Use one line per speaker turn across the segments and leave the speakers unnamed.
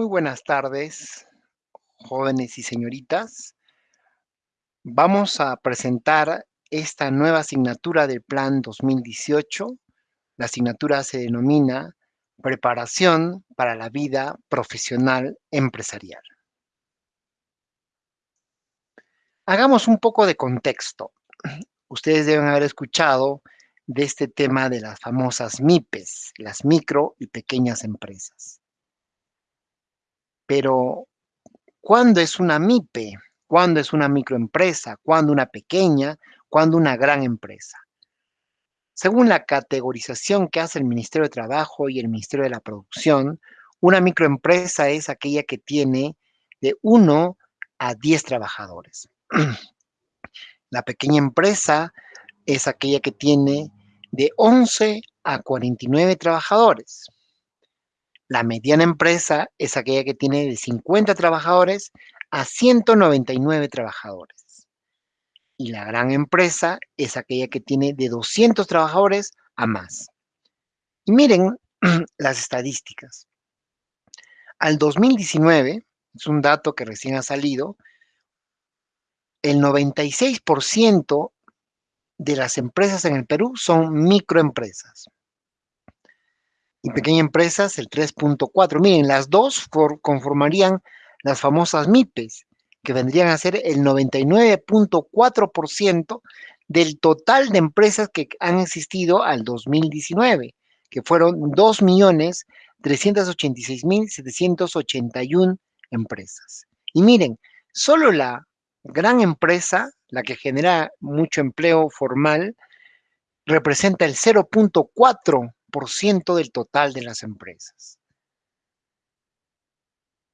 Muy buenas tardes, jóvenes y señoritas. Vamos a presentar esta nueva asignatura del Plan 2018. La asignatura se denomina Preparación para la vida profesional empresarial. Hagamos un poco de contexto. Ustedes deben haber escuchado de este tema de las famosas MIPES, las micro y pequeñas empresas. Pero, ¿cuándo es una MIPE? ¿Cuándo es una microempresa? ¿Cuándo una pequeña? ¿Cuándo una gran empresa? Según la categorización que hace el Ministerio de Trabajo y el Ministerio de la Producción, una microempresa es aquella que tiene de 1 a 10 trabajadores. La pequeña empresa es aquella que tiene de 11 a 49 trabajadores. La mediana empresa es aquella que tiene de 50 trabajadores a 199 trabajadores. Y la gran empresa es aquella que tiene de 200 trabajadores a más. Y miren las estadísticas. Al 2019, es un dato que recién ha salido, el 96% de las empresas en el Perú son microempresas. Y pequeñas empresas, el 3.4. Miren, las dos conformarían las famosas MIPES, que vendrían a ser el 99.4% del total de empresas que han existido al 2019, que fueron 2.386.781 empresas. Y miren, solo la gran empresa, la que genera mucho empleo formal, representa el 0.4% del total de las empresas.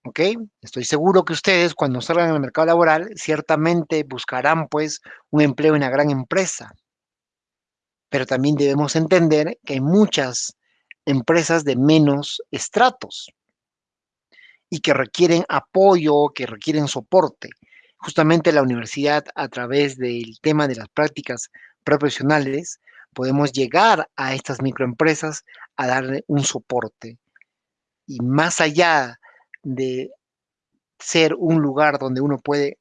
¿Ok? Estoy seguro que ustedes cuando salgan al mercado laboral ciertamente buscarán pues un empleo en una gran empresa. Pero también debemos entender que hay muchas empresas de menos estratos y que requieren apoyo, que requieren soporte justamente la universidad a través del tema de las prácticas profesionales podemos llegar a estas microempresas a darle un soporte. Y más allá de ser un lugar donde uno puede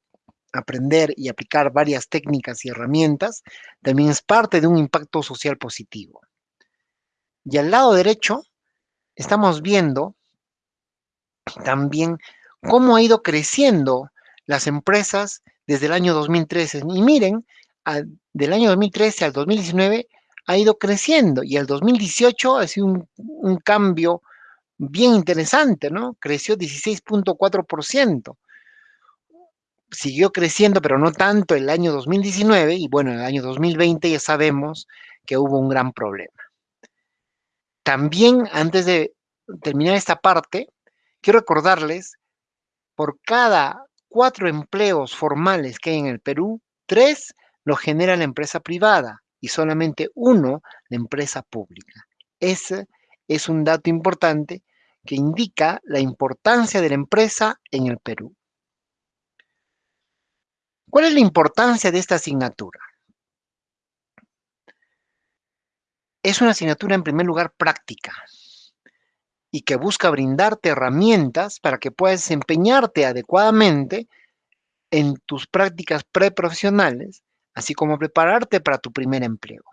aprender y aplicar varias técnicas y herramientas, también es parte de un impacto social positivo. Y al lado derecho estamos viendo también cómo ha ido creciendo las empresas desde el año 2013. Y miren, del año 2013 al 2019 ha ido creciendo y el 2018 ha sido un, cambio bien interesante, ¿no? Creció 16.4%. Siguió creciendo, pero no tanto el año 2019 y bueno, el año 2020 ya sabemos que hubo un gran problema. También, antes de terminar esta parte, quiero recordarles, por cada cuatro empleos formales que hay en el Perú, tres lo genera la empresa privada y solamente uno la empresa pública. Ese es un dato importante que indica la importancia de la empresa en el Perú. ¿Cuál es la importancia de esta asignatura? Es una asignatura en primer lugar práctica y que busca brindarte herramientas para que puedas desempeñarte adecuadamente en tus prácticas preprofesionales, así como prepararte para tu primer empleo.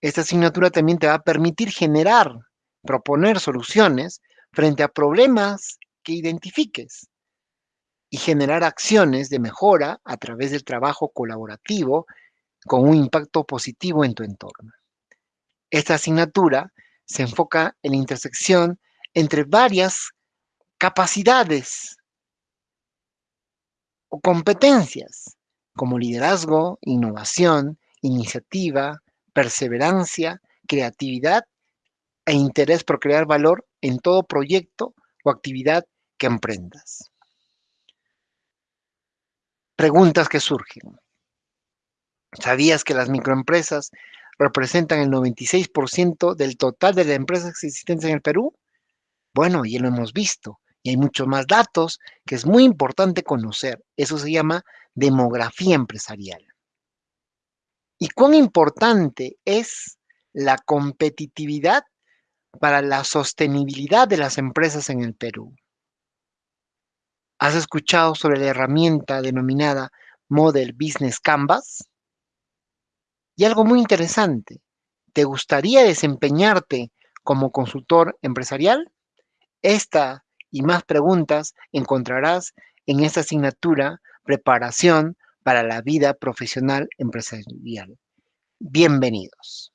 Esta asignatura también te va a permitir generar, proponer soluciones frente a problemas que identifiques y generar acciones de mejora a través del trabajo colaborativo con un impacto positivo en tu entorno. Esta asignatura se enfoca en la intersección entre varias capacidades o competencias como liderazgo, innovación, iniciativa, perseverancia, creatividad e interés por crear valor en todo proyecto o actividad que emprendas. Preguntas que surgen. ¿Sabías que las microempresas representan el 96% del total de las empresas existentes en el Perú? Bueno, ya lo hemos visto y hay muchos más datos que es muy importante conocer. Eso se llama demografía empresarial. ¿Y cuán importante es la competitividad para la sostenibilidad de las empresas en el Perú? ¿Has escuchado sobre la herramienta denominada Model Business Canvas? Y algo muy interesante, ¿te gustaría desempeñarte como consultor empresarial? Esta y más preguntas encontrarás en esta asignatura Preparación para la vida profesional empresarial. Bienvenidos.